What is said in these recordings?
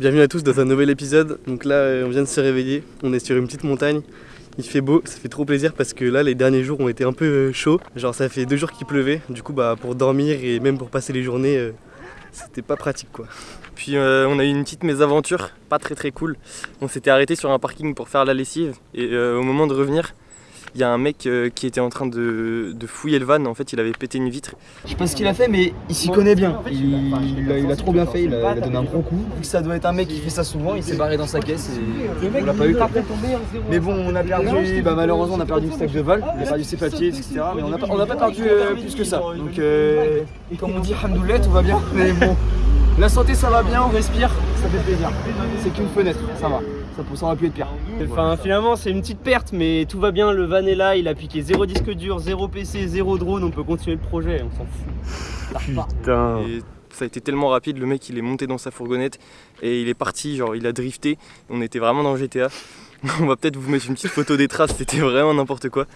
Bienvenue à tous dans un nouvel épisode. Donc là, euh, on vient de se réveiller. On est sur une petite montagne. Il fait beau, ça fait trop plaisir parce que là, les derniers jours ont été un peu euh, chauds. Genre, ça fait deux jours qu'il pleuvait. Du coup, bah, pour dormir et même pour passer les journées, euh, c'était pas pratique quoi. Puis euh, on a eu une petite mésaventure, pas très très cool. On s'était arrêté sur un parking pour faire la lessive et euh, au moment de revenir, il y a un mec euh, qui était en train de, de fouiller le van. En fait, il avait pété une vitre. Je sais pas ce qu'il a fait, mais il s'y connaît bien. Il, il a, il a trop bien fait, il a, il a donné un gros coup. Vu que ça doit être un mec qui fait ça souvent, il s'est barré dans sa caisse et on l'a pas eu. Mais bon, on a perdu, bah, malheureusement, on a perdu le stack de vol, on a perdu ses papiers, etc. Mais on n'a pas, on a pas perdu euh, plus que ça. Donc, euh, comme on dit, Hamdoulet, tout va bien. Mais bon, la santé, ça va bien, on respire, ça fait plaisir. C'est qu'une fenêtre, ça va. Ça, ça aurait pu être pire. Enfin, finalement, c'est une petite perte, mais tout va bien. Le van est là, il a piqué zéro disque dur, zéro PC, zéro drone. On peut continuer le projet, on s'en fout. Putain. Et ça a été tellement rapide, le mec il est monté dans sa fourgonnette et il est parti, genre il a drifté. On était vraiment dans GTA. On va peut-être vous mettre une petite photo des traces, c'était vraiment n'importe quoi.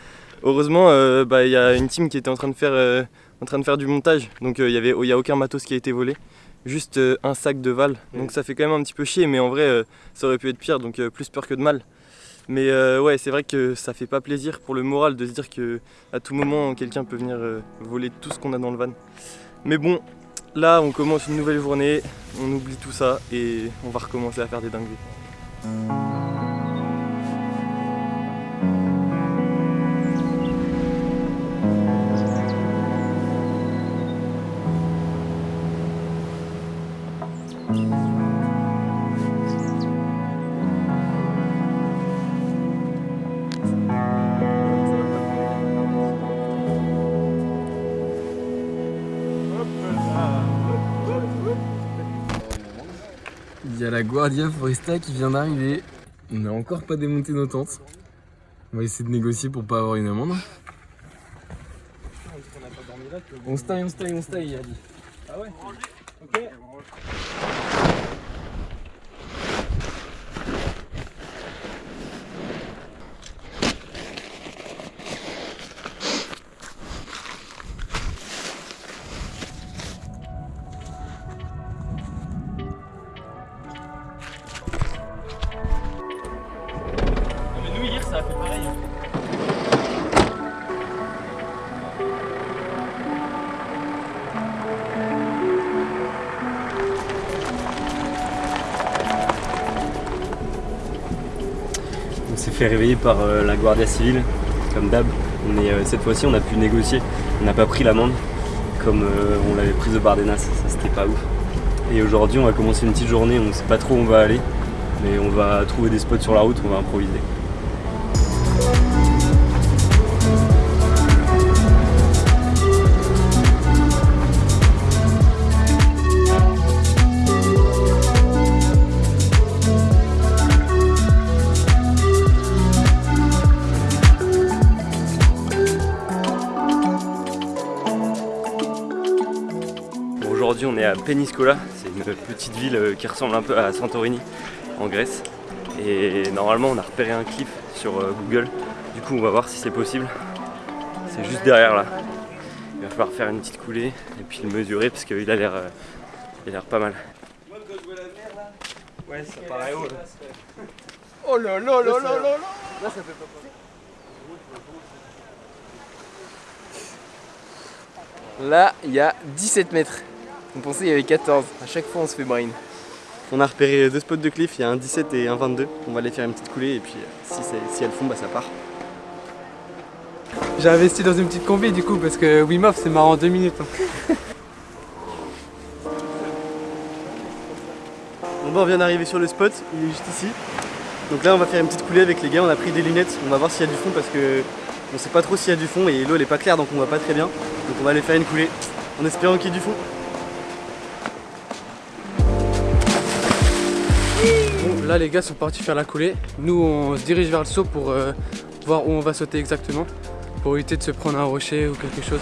Heureusement, euh, bah, il y a une team qui était en train de faire, euh, en train de faire du montage, donc euh, il n'y y a aucun matos qui a été volé. Juste euh, un sac de val, donc ça fait quand même un petit peu chier, mais en vrai euh, ça aurait pu être pire, donc euh, plus peur que de mal. Mais euh, ouais, c'est vrai que ça fait pas plaisir pour le moral de se dire que à tout moment quelqu'un peut venir euh, voler tout ce qu'on a dans le van. Mais bon, là on commence une nouvelle journée, on oublie tout ça et on va recommencer à faire des dingueries. Foresta qui vient d'arriver. On n'a encore pas démonté nos tentes. On va essayer de négocier pour pas avoir une amende. On se on se on se taille. Ah ouais Ok. Fait réveiller par euh, la Guardia Civile, comme d'hab. Mais euh, cette fois-ci, on a pu négocier. On n'a pas pris l'amende comme euh, on l'avait prise au Bardenas. Ça, c'était pas ouf. Et aujourd'hui, on va commencer une petite journée. On sait pas trop où on va aller, mais on va trouver des spots sur la route. On va improviser. À Peniscola. C'est une petite ville euh, qui ressemble un peu à Santorini en Grèce. Et normalement, on a repéré un cliff sur euh, Google. Du coup, on va voir si c'est possible. C'est juste derrière là. Il va falloir faire une petite coulée et puis le mesurer parce qu'il a l'air euh, il a l'air pas mal. Ouais, ça paraît haut. Oh là là là là là là Là, il y a 17 mètres. On pensait qu'il y avait 14. À chaque fois, on se fait brain. On a repéré deux spots de cliff, il y a un 17 et un 22. On va aller faire une petite coulée et puis euh, si, elles font, bah ça part. J'ai investi dans une petite combi du coup parce que Wim Hof c'est marrant en deux minutes. hein. Bon bah on vient d'arriver sur le spot, il est juste ici. Donc là on va faire une petite coulée avec les gars, on a pris des lunettes, on va voir s'il y a du fond parce que on sait pas trop s'il y a du fond et l'eau elle est pas claire donc on voit pas très bien. Donc on va aller faire une coulée en espérant qu'il y ait du fond. Bon, là les gars sont partis faire la coulée. Nous on se dirige vers le saut pour euh, voir où on va sauter exactement. Pour éviter de se prendre un rocher ou quelque chose.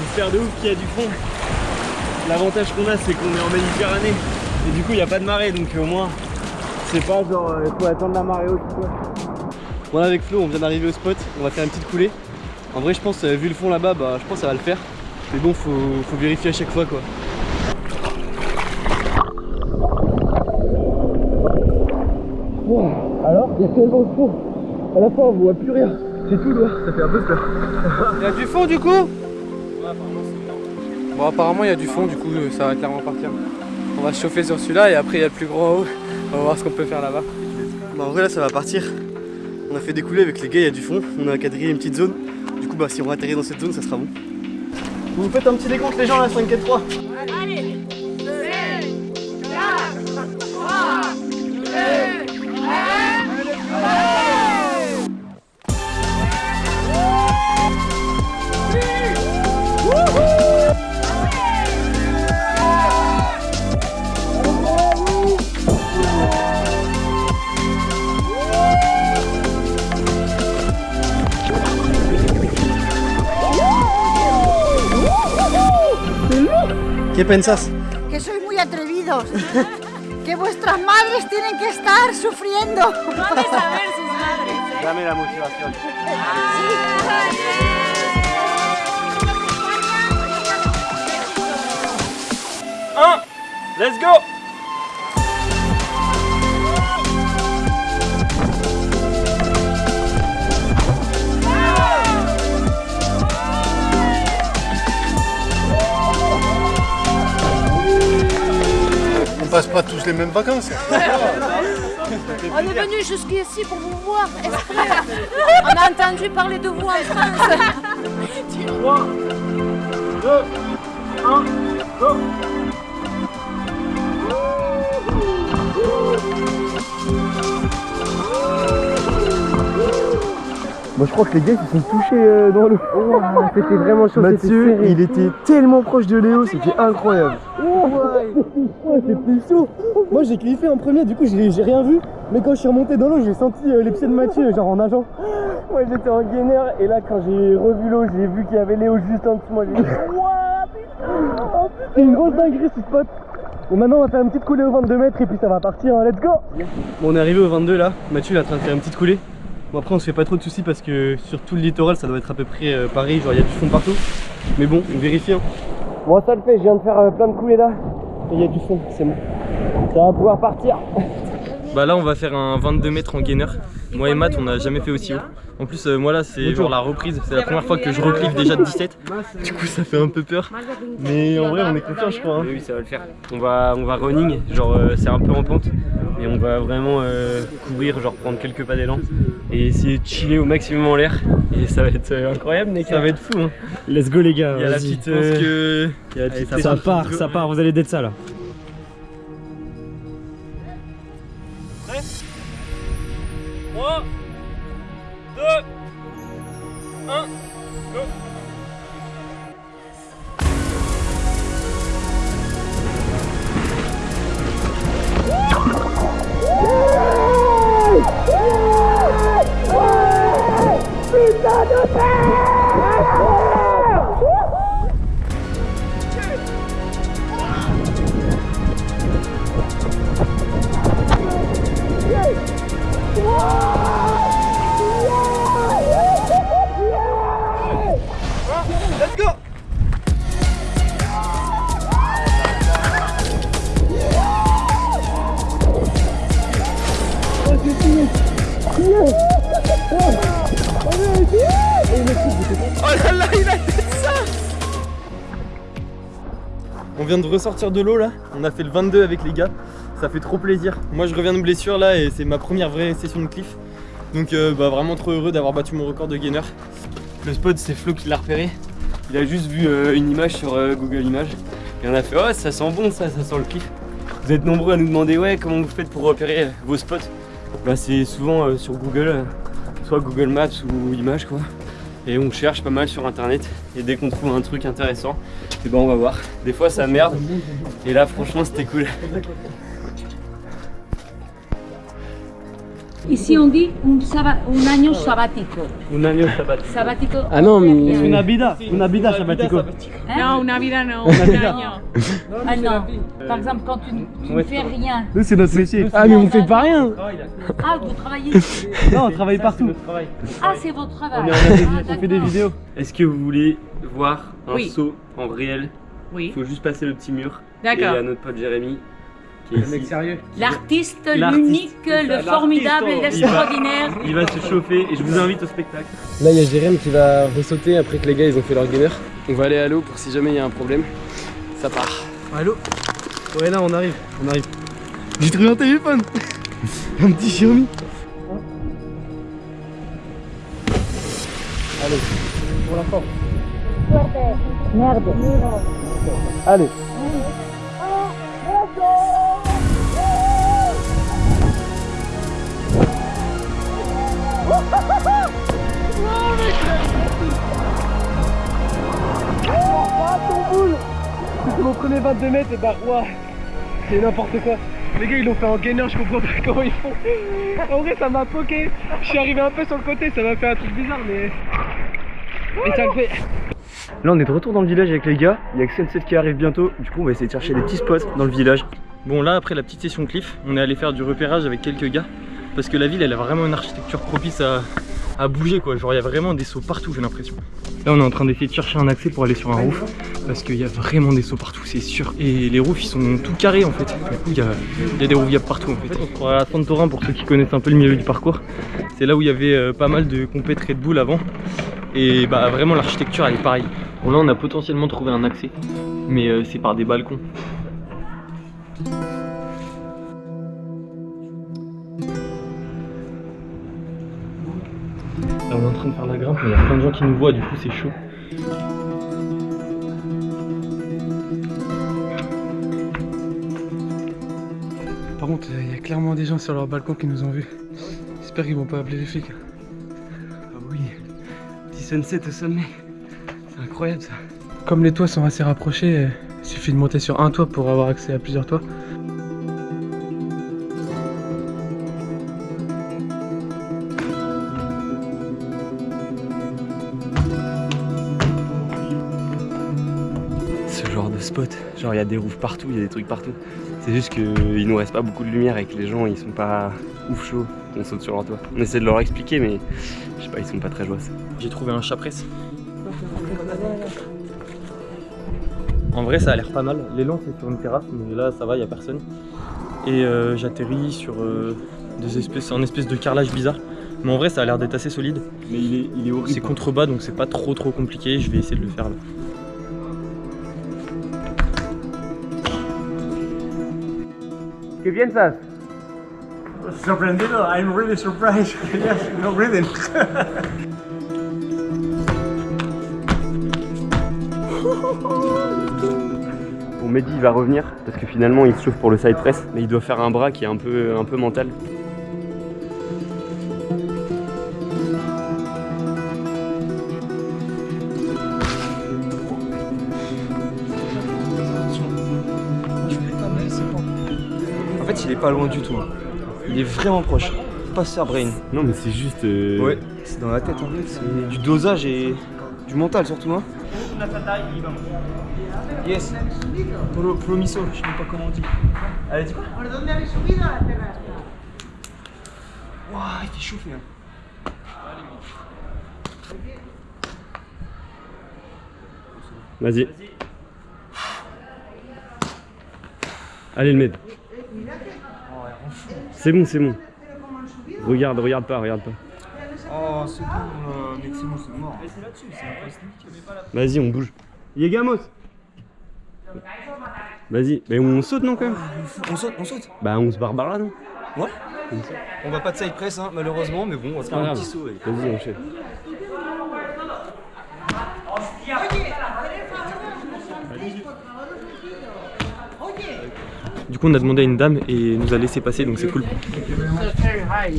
J'espère de ouf qu'il y a du fond. L'avantage qu'on a, c'est qu'on est en Méditerranée. Et du coup, il n'y a pas de marée, donc au moins, c'est pas genre, il faut attendre la marée haute ou quoi. Bon là avec Flo on vient d'arriver au spot, on va faire une petite coulée. En vrai je pense euh, vu le fond là-bas bah je pense que ça va le faire. Mais bon faut, faut vérifier à chaque fois quoi. Il y a tellement de fond. À la fin on voit plus rien. C'est tout là, ça fait un peu peur. Il y a du fond du coup Bon apparemment il y a du fond du coup euh, ça va clairement partir. On va se chauffer sur celui-là et après il y a le plus gros en haut. On va voir ce qu'on peut faire là-bas. Bah en vrai là ça va partir. On a fait des coulées avec les gars, il y a du fond. On a quadrillé une petite zone. Du coup bah si on atterrit dans cette zone ça sera bon. Vous faites un petit décompte les gens là 5 4 3 Allez 2, 4, 3, 2, 1, ¿Qué pensás? que sois muy atrevidos. que vuestras madres tienen que estar sufriendo. Vamos a ver sus madres. Dame la motivación. Un, let's go passe pas tous les mêmes vacances. On est venu jusqu'ici pour vous voir, exprès. On a entendu parler de vous en France. Moi je crois que les gars ils se sont touchés euh, dans l'eau. c'était vraiment chaud. Mathieu, il était tellement proche de Léo, c'était incroyable. Ouais, c'était chaud. Moi j'ai kiffé en premier, du coup j'ai rien vu. Mais quand je suis remonté dans l'eau, j'ai senti euh, les pieds de Mathieu, genre en nageant. Moi j'étais en gainer et là quand j'ai revu l'eau, j'ai vu qu'il y avait Léo juste en dessous. Moi j'ai dit Wouah, putain Oh, C'est une grosse dinguerie ce spot. Bon maintenant on va faire une petite coulée au 22 mètres et puis ça va partir, hein. let's go Bon on est arrivé au 22 là, Mathieu il est en train de faire une petite coulée. Bon après on se fait pas trop de soucis parce que sur tout le littoral ça doit être à peu près euh, pareil, genre il y a du fond partout. Mais bon, on vérifie. Hein. Bon ça le fait, je viens de faire euh, plein de coulées là. Et il y a du fond, c'est bon. Ça va pouvoir partir. Bah là on va faire un 22 mètres en gainer. Moi et Matt on n'a jamais fait aussi haut. En plus euh, moi là c'est genre la reprise, c'est la première fois que je reclive déjà de 17. Du coup ça fait un peu peur. Mais en vrai on est confiant je crois. hein. Oui, oui, ça va le faire. On va, on va running, genre euh, c'est un peu en pente, et on va vraiment euh, courir, genre prendre quelques pas d'élan et essayer de chiller au maximum en l'air. Et ça va être euh, incroyable, mec. Ça va être fou hein. Let's go les gars. Il y a la petite. Je pense que. il y a la Allez, petite ça part, ça part, vous allez d'être ça là. On de ressortir de l'eau là, on a fait le 22 avec les gars, ça fait trop plaisir. Moi je reviens de blessure là et c'est ma première vraie session de cliff. Donc euh, bah, vraiment trop heureux d'avoir battu mon record de gainer. Le spot c'est Flo qui l'a repéré. Il a juste vu euh, une image sur euh, Google Images et on a fait oh ça sent bon ça, ça sent le cliff. Vous êtes nombreux à nous demander ouais comment vous faites pour repérer vos spots? Bah c'est souvent sur Google, soit Google Maps ou Images quoi. Et on cherche pas mal sur internet et dès qu'on trouve un truc intéressant, et ben on va voir. Des fois ça merde et là franchement c'était cool. Ici on dit un, saba- un año sabático. Un año sabático. Sabático. Ah non, mais. Una vida, una vida sabático. Hein Non, una vida no, Una un año. Ah non. Par exemple, quand tu, ne- tu ne fais rien. Nous, c'est notre métier. Ah, mais on fait pas rien Ah, vous travaillez. Non, on travaille partout. Ah, c'est votre travail. On, Ah, fait des vidéos. Est-ce que vous voulez voir un saut en réel? Oui. Il faut juste passer le petit mur. D'accord. Et il y a notre pote Jérémy L'artiste, L'artiste, l'unique, le formidable, l'artiste, il va- l'extraordinaire. Il va se chauffer et je vous invite au spectacle. Là, il y a Jérém qui va ressauter après que les gars ils ont fait leur gainer. On va aller à l'eau pour si jamais il y a un problème. Ça part. Allô Ouais, là, on arrive, on arrive. J'ai trouvé un téléphone Un petit Xiaomi Allez, pour la forme. Merde. Allez. C'est mon premier 22 mètres et bah ouah, c'est n'importe quoi. Les gars ils l'ont fait en gainer, je comprends pas comment ils font. En vrai ça m'a poké, je suis arrivé un peu sur le côté, ça m'a fait un truc bizarre mais... Et ça le fait. Là on est de retour dans le village avec les gars, il y a que Sunset qui arrive bientôt, du coup on va essayer de chercher des petits spots dans le village. Bon là après la petite session cliff, on est allé faire du repérage avec quelques gars parce que la ville elle a vraiment une architecture propice à, à bouger quoi, genre il y a vraiment des sauts partout j'ai l'impression. Là on est en train d'essayer de chercher un accès pour aller sur un roof parce qu'il y a vraiment des sauts partout c'est sûr. Et les roofs ils sont tout carrés en fait, du coup il y a, il y a des roofs partout en fait. On se croirait à Santorin pour ceux qui connaissent un peu le milieu du parcours. C'est là où il y avait euh, pas mal de compètes Red Bull avant. Et bah vraiment l'architecture elle est pareille. Bon là on a potentiellement trouvé un accès, mais euh, c'est par des balcons. On est en train de faire la grimpe, mais il y a plein de gens qui nous voient, du coup c'est chaud. Par contre, il y a clairement des gens sur leur balcon qui nous ont vus. J'espère qu'ils vont pas appeler les flics. Ah oui, petit sunset au sommet. C'est incroyable ça. Comme les toits sont assez rapprochés, il suffit de monter sur un toit pour avoir accès à plusieurs toits. Genre il y a des roofs partout, il y a des trucs partout. C'est juste qu'il nous reste pas beaucoup de lumière et que les gens ils sont pas ouf chauds qu'on saute sur leur toit. On essaie de leur expliquer mais je sais pas, ils sont pas très joyeux. J'ai trouvé un chat presse. En vrai ça a l'air pas mal. L'élan c'est sur une terrasse mais là ça va, il y a personne. Et euh, j'atterris sur euh, des espèces, un espèce de carrelage bizarre. Mais en vrai ça a l'air d'être assez solide. Mais il est, il est horrible. C'est contrebas donc c'est pas trop trop compliqué, je vais essayer de le faire là. ¿Qué piensas? Sorprendido, I'm really surprised. yes, no breathing. Bon Mehdi il va revenir parce que finalement il se chauffe pour le side press mais il doit faire un bras qui est un peu, un peu mental. Fait, il est pas loin du tout. hein. Il est vraiment proche. Pas brain. Non mais c'est juste... euh, Ouais, c'est dans la tête en fait. C'est du dosage et du mental surtout. Hein. Yes. Pro, promiso, je sais pas comment on dit. Allez, dis quoi. Waouh, il fait chauffer. Hein. Vas-y. Allez le med. C'est bon, c'est bon. Regarde, regarde pas, regarde pas. Oh, c'est bon, euh, mec, c'est bon, c'est mort. c'est là-dessus, c'est impossible. Vas-y, on bouge. Yegamos Vas-y, mais on saute non quand même On saute, on saute. Bah on se barbare là non Ouais. On va pas de side press, hein, malheureusement, mais bon, on va faire un grave. petit saut. ouais. Vas-y, enchaîne. Du coup on a demandé à une dame et nous a laissé passer donc c'est cool. Thank you very I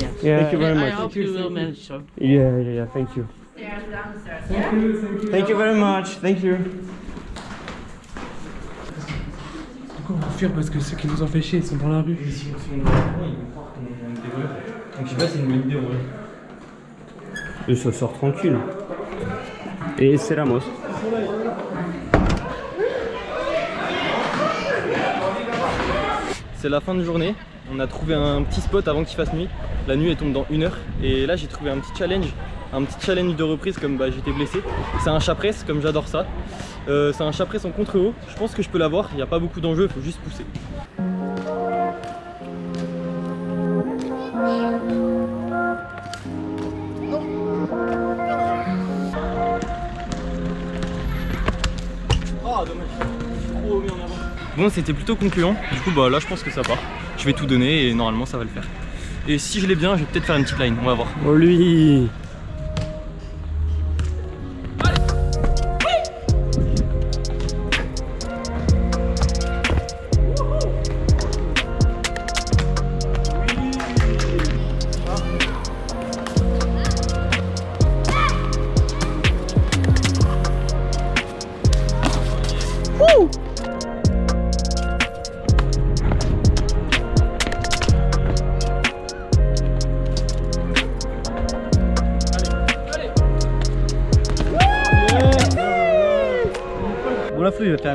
much. you. Yeah, yeah, yeah, thank you. Thank you very much, thank you. Du coup, on va fuir parce que ceux qui nous ont fait chier, ils sont dans la rue? Donc je sais pas si c'est une bonne idée en vrai. Et ça sort tranquille. Et c'est Ramos. C'est la fin de journée. On a trouvé un petit spot avant qu'il fasse nuit. La nuit elle tombe dans une heure. Et là j'ai trouvé un petit challenge. Un petit challenge de reprise comme bah, j'étais blessé. C'est un chapresse comme j'adore ça. Euh, c'est un chapresse en contre-haut. Je pense que je peux l'avoir. Il n'y a pas beaucoup d'enjeux, il faut juste pousser. Bon c'était plutôt concluant, du coup bah là je pense que ça part. Je vais tout donner et normalement ça va le faire. Et si je l'ai bien, je vais peut-être faire une petite line, on va voir. Oh lui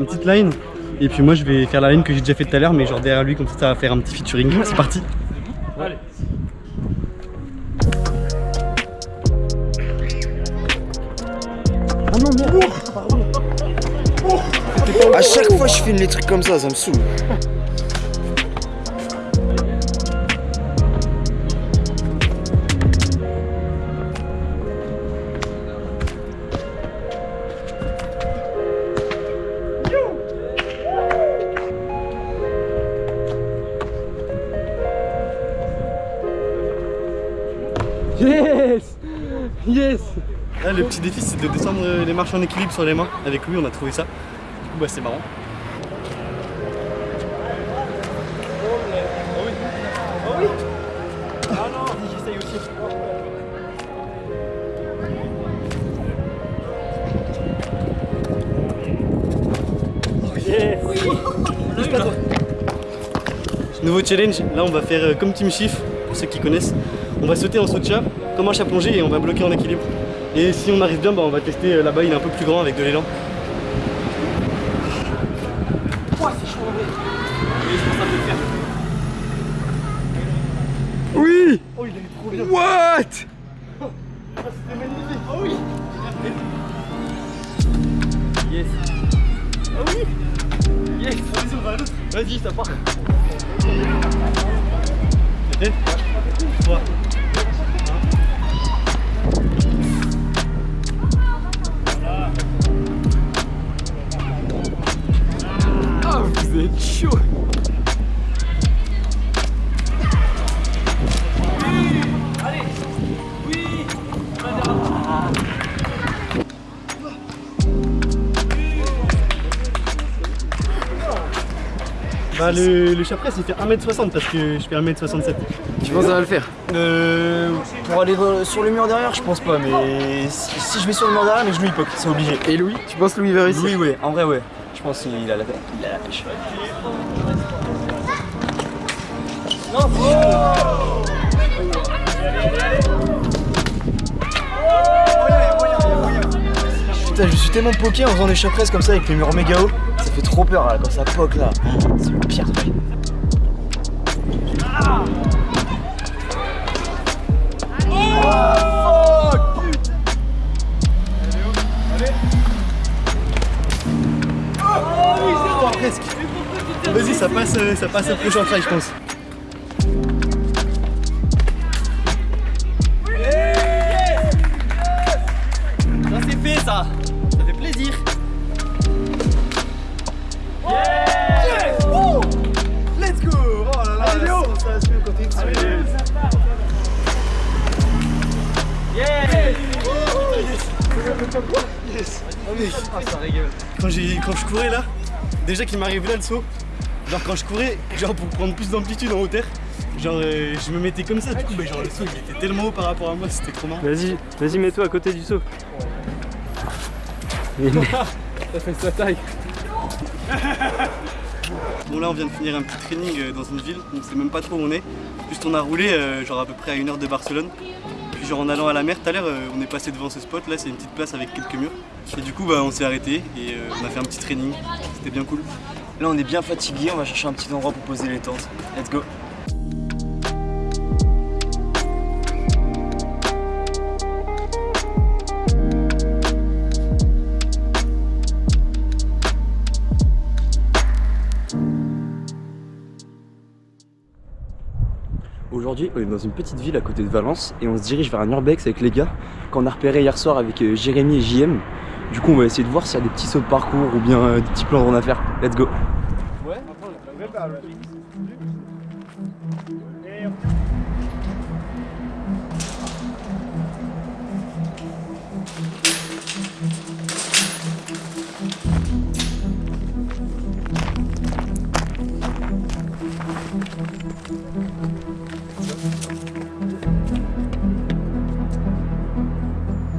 une petite line et puis moi je vais faire la line que j'ai déjà fait tout à l'heure mais genre derrière lui comme ça ça va faire un petit featuring. C'est parti Allez. À chaque fois je filme les trucs comme ça, ça me saoule. Là le petit défi c'est de descendre les marches en équilibre sur les mains. Avec lui on a trouvé ça. Du coup bah c'est marrant. Nouveau challenge, là on va faire euh, comme Team Chief, pour ceux qui connaissent. On va sauter en saut de chat, comme un chat plongé et on va bloquer en équilibre. Et si on arrive bien, bah, on va tester euh, là-bas, il est un peu plus grand avec de l'élan. Oui Oh il est trop bien. What C'était magnifique Oh oui. Yes. Ah oui. Yes Vas-y on va à l'autre. Vas-y ça part Ah, Bah le, le chapresse il fait 1m60 parce que je fais 1m67 Tu penses que ça va le faire? Euh, pour aller sur le mur derrière, je pense pas, mais si, si je vais sur le mur derrière, mes genoux ils poquent, c'est obligé. Et Louis? Tu penses Louis va réussir? Oui, ouais, en vrai, ouais. Je pense qu'il a la, il a la pêche. Putain, je suis tellement poké en faisant des chapresses comme ça avec les murs méga hauts. Ça fait trop peur là, quand ça poque là. C'est le pire truc. Euh, ça passe au prochain try je pense. Ça c'est fait ça. Ça fait plaisir. Let's go! Oh là là, la sensation quand Yes! Mec Ah quand je courais là, déjà qu'il m'arrive là le saut, genre quand je courais, genre pour prendre plus d'amplitude en hauteur, genre euh, je me mettais comme ça, du coup bah, genre le saut il était tellement haut par rapport à moi, c'était trop marrant. Vas-y, vas-y, mets-toi à côté du saut. Ça fait sa taille Bon là on vient de finir un petit training euh, dans une ville, on sait même pas trop où on est. Juste on a roulé euh, genre à peu près à une heure de Barcelone. Puis genre en allant à la mer tout à l'heure euh, on est passé devant ce spot, là c'est une petite place avec quelques murs. Et du coup bah on s'est arrêté et euh, on a fait un petit training, c'était bien cool. Là on est bien fatigué, on va chercher un petit endroit pour poser les tentes. Let's go Aujourd'hui, on est dans une petite ville à côté de Valence et on se dirige vers un urbex avec les gars qu'on a repéré hier soir avec euh, Jérémy et JM. Du coup, on va essayer de voir s'il y a des petits sauts de parcours ou bien euh, des petits plans de à faire. Let's go.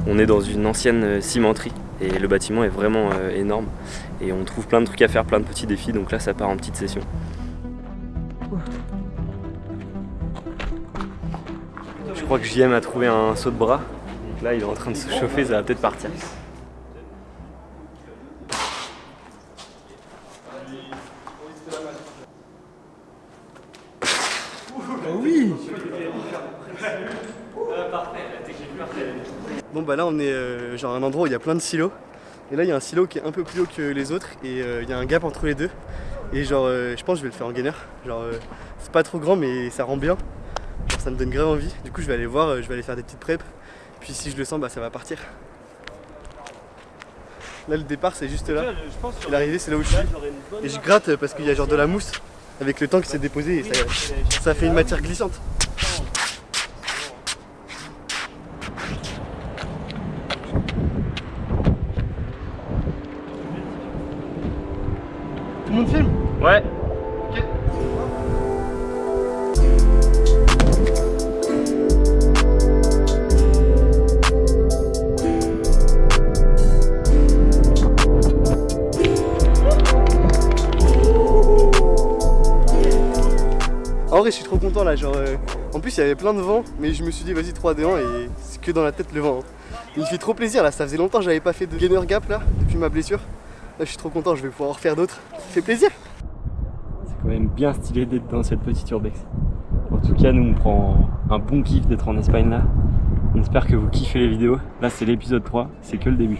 On est dans une ancienne euh, cimenterie et le bâtiment est vraiment euh, énorme et on trouve plein de trucs à faire, plein de petits défis donc là ça part en petite session. Je crois que JM a trouvé un saut de bras donc là il est en train de se chauffer, ça va peut-être partir. Bah là on est euh, genre à un endroit où il y a plein de silos. Et là il y a un silo qui est un peu plus haut que les autres et euh, il y a un gap entre les deux. Et genre euh, je pense que je vais le faire en gainer. Genre c'est pas trop grand mais ça rend bien. Genre ça me donne grave envie. Du coup je vais aller voir, je vais aller faire des petites preps. Puis si je le sens bah ça va partir. Là le départ c'est juste là. Et l'arrivée c'est là où je suis. Et je gratte parce qu'il y a genre de la mousse avec le temps qui s'est déposé et ça, ça fait une matière glissante. Là. Genre, euh, en plus, il y avait plein de vent, mais je me suis dit, vas-y, 3D1 et c'est que dans la tête le vent. hein. Il fait trop plaisir là. Ça faisait longtemps que j'avais pas fait de gainer gap là, depuis ma blessure. Là, je suis trop content, je vais pouvoir en refaire d'autres. Ça fait plaisir. C'est quand même bien stylé d'être dans cette petite urbex. En tout cas, nous on prend un bon kiff d'être en Espagne là. On espère que vous kiffez les vidéos. Là, c'est l'épisode 3, c'est que le début.